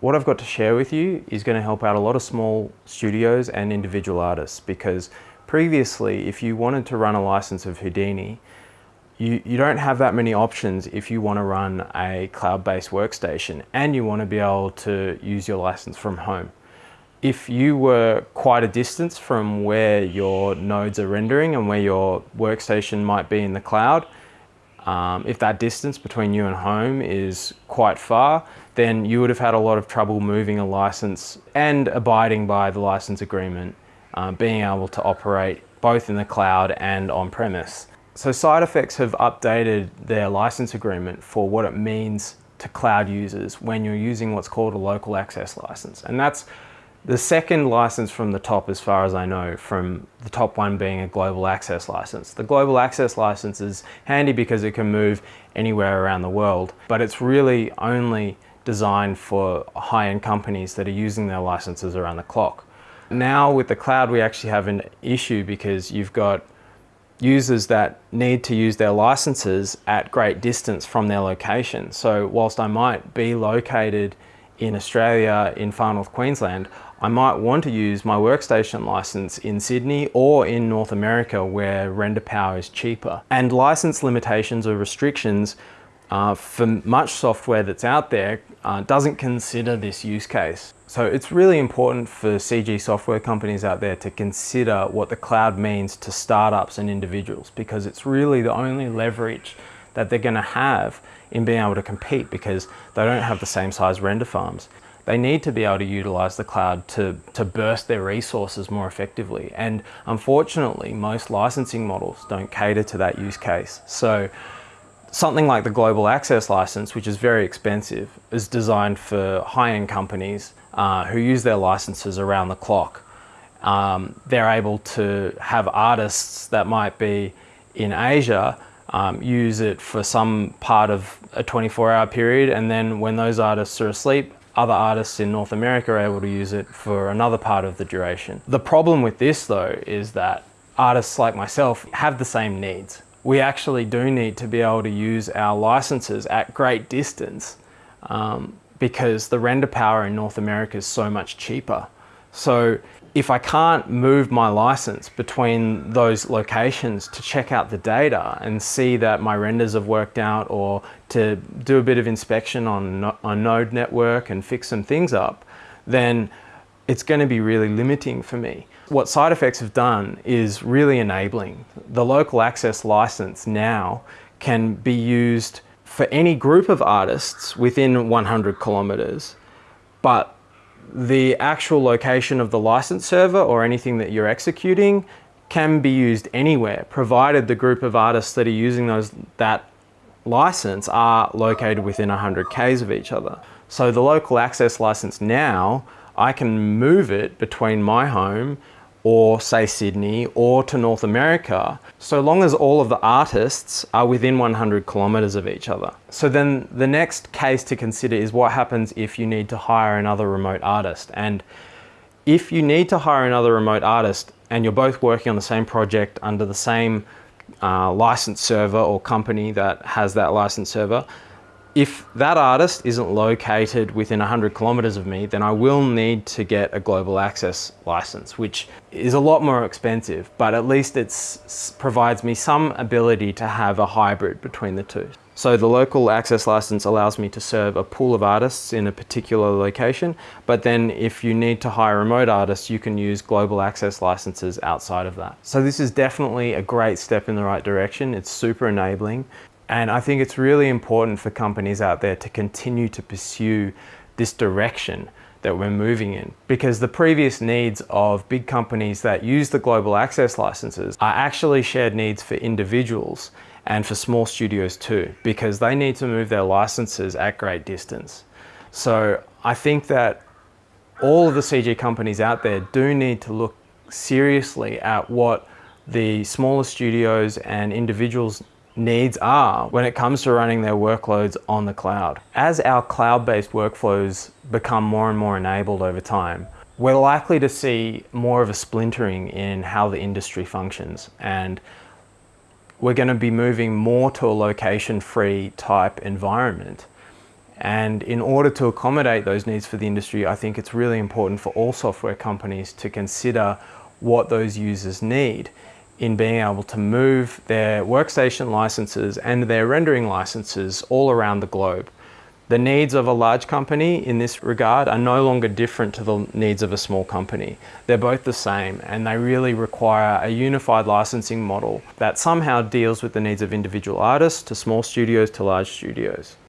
what I've got to share with you is going to help out a lot of small studios and individual artists because previously if you wanted to run a license of Houdini you, you don't have that many options if you want to run a cloud-based workstation and you want to be able to use your license from home. If you were quite a distance from where your nodes are rendering and where your workstation might be in the cloud, um, if that distance between you and home is quite far, then you would have had a lot of trouble moving a license and abiding by the license agreement, uh, being able to operate both in the cloud and on premise. So SideFX have updated their license agreement for what it means to cloud users when you're using what's called a local access license. And that's the second license from the top, as far as I know, from the top one being a global access license. The global access license is handy because it can move anywhere around the world, but it's really only designed for high-end companies that are using their licenses around the clock. Now with the cloud, we actually have an issue because you've got users that need to use their licenses at great distance from their location. So whilst I might be located in Australia, in far north Queensland, I might want to use my workstation license in Sydney or in North America where render power is cheaper. And license limitations or restrictions uh, for much software that's out there uh, doesn't consider this use case. So it's really important for CG software companies out there to consider what the cloud means to startups and individuals because it's really the only leverage that they're going to have in being able to compete because they don't have the same size render farms they need to be able to utilize the cloud to, to burst their resources more effectively. And unfortunately, most licensing models don't cater to that use case. So something like the global access license, which is very expensive, is designed for high-end companies uh, who use their licenses around the clock. Um, they're able to have artists that might be in Asia um, use it for some part of a 24 hour period and then when those artists are asleep other artists in North America are able to use it for another part of the duration. The problem with this though is that artists like myself have the same needs. We actually do need to be able to use our licenses at great distance um, because the render power in North America is so much cheaper. So if I can't move my license between those locations to check out the data and see that my renders have worked out or to do a bit of inspection on a node network and fix some things up, then it's going to be really limiting for me. What SideFX have done is really enabling. The local access license now can be used for any group of artists within 100 kilometers, but the actual location of the license server or anything that you're executing can be used anywhere, provided the group of artists that are using those that license are located within 100 Ks of each other. So the local access license now, I can move it between my home or say Sydney or to North America, so long as all of the artists are within 100 kilometers of each other. So then the next case to consider is what happens if you need to hire another remote artist. And if you need to hire another remote artist and you're both working on the same project under the same uh, license server or company that has that license server, if that artist isn't located within 100 kilometers of me, then I will need to get a global access license, which is a lot more expensive, but at least it provides me some ability to have a hybrid between the two. So the local access license allows me to serve a pool of artists in a particular location, but then if you need to hire remote artists, you can use global access licenses outside of that. So this is definitely a great step in the right direction. It's super enabling. And I think it's really important for companies out there to continue to pursue this direction that we're moving in because the previous needs of big companies that use the global access licenses are actually shared needs for individuals and for small studios too because they need to move their licenses at great distance. So I think that all of the CG companies out there do need to look seriously at what the smaller studios and individuals needs are when it comes to running their workloads on the cloud. As our cloud-based workflows become more and more enabled over time, we're likely to see more of a splintering in how the industry functions and we're going to be moving more to a location-free type environment. And in order to accommodate those needs for the industry, I think it's really important for all software companies to consider what those users need in being able to move their workstation licenses and their rendering licenses all around the globe. The needs of a large company in this regard are no longer different to the needs of a small company. They're both the same and they really require a unified licensing model that somehow deals with the needs of individual artists to small studios to large studios.